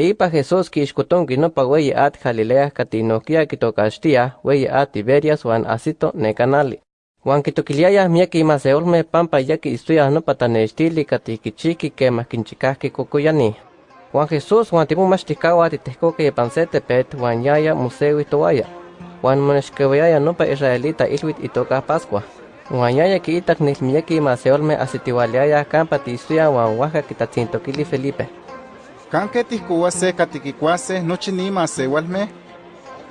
Teipa Jesús kixkotonki nopa weyi at Galilea katinokia kitokaxtia weyi at Tiberias wan asito nekanali. Wan kitokiliaya miaki maseolme pampa yaki istuya nopa tanextili katikichiki kemah kinchikahki kokoyani. Juan Jesús wan timomachtikawah titehkoke ipan se tepet wan yaya mosewi towaya. Wan monexkewayaya nopa israelita ilwit itoka Pascua. Wan yaya kiitak nilmiyeki maseolme asitiwaliaya kampa tiistuya wan wahka kitatzintokili Felipe. Kanke tihkouase katikikuase nochi ni masewalme?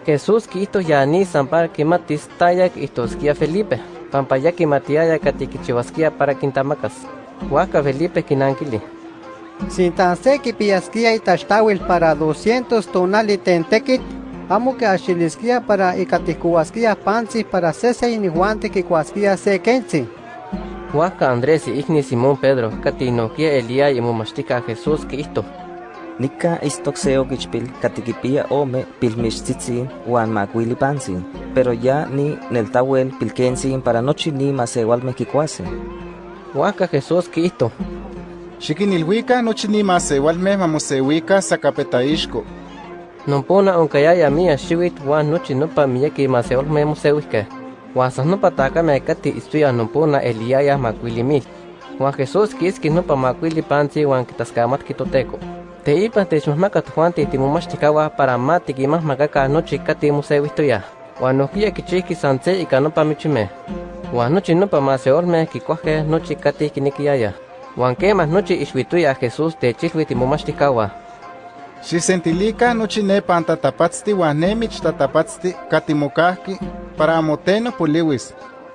Jesús kiito yani sampar kimatis tayak ihtoskia Felipe. Pampa ya kimatiaya katikichiwaskia para kintamakas. Wahka Felipe kinankili. Sintan se kipiaskia itaxtawil para 200 tonali tentekit, amo que axiliskia para ikatikuaskia panzi para sese inihuante kikuaskia se kentzi. Wahka Andrés y Igni Simón Pedro katinokia Elia y momashtika Jesús kiito. Nika istok seo kichpil katikipia ome pilmixtzitzin wan makuili panzin, pero ya ni neltawel pilkensin para nochi ni masewalme kikuase. Wahka Jesús kiito. Xikinilhuika nochi ni masewalme mamosewika sakapetaixko. Nompona onkayaya mia xiwit wan nochi nopa miyeki maseolme mosewihke. Wan sas nopa takame kati istuya nompona eliaya makuili mil. Wan Jesús kiski nopa makuili panzi wan kitaskamatki toteko. Teipa techmahmaka Juan titimomachtikawah para ma tikimahmakaka nochi kati mosewihtoya. Wan nohkia kichihki san se ika nopa michimeh. Wan nochi nopa maseolmeh kikuahkeh nochi kati kinekiaya. Wan kemah nochi ixuituya Jesús techilhui timomachtikawah. Xisentilica nochi ne pantatapatzti wan ne michtatapatzti katimokahki para amoteno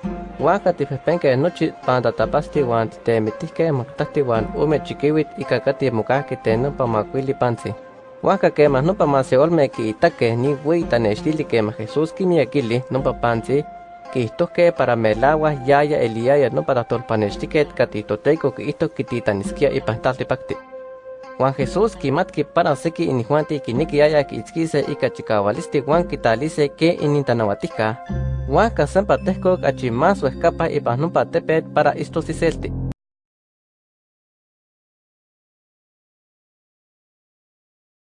poliwis. Wahka tipehpenkeh nochi pantatapasti wan titemitihkeh maktahti wan ome chikiwit ika kati mokahki ten nopa makuili panzi. Wahka kemah nopa maseolmeh kiitakeh ni weyi tanextili kemah Jesús kimiekili nopa panzi, kihtohkeh para melawah yaya eliaya nopa tahtolpanextiket kati toteiko kiihtok kititaniskia ipan tlaltipakti. Juan Jesús kimatki para seki inihuanti kinikiaya kiitzkise ika chikawalisti wan kitalise ke inintanawatihka. Wahka sempa tehkok achi más uehkapa ipan nopa tepet para istosiselti.